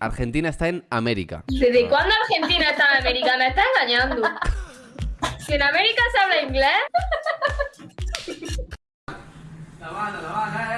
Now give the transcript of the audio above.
Argentina está en América. ¿Desde cuándo Argentina está en América? Me estás engañando. Si en América se habla inglés. La banda, la banda, eh.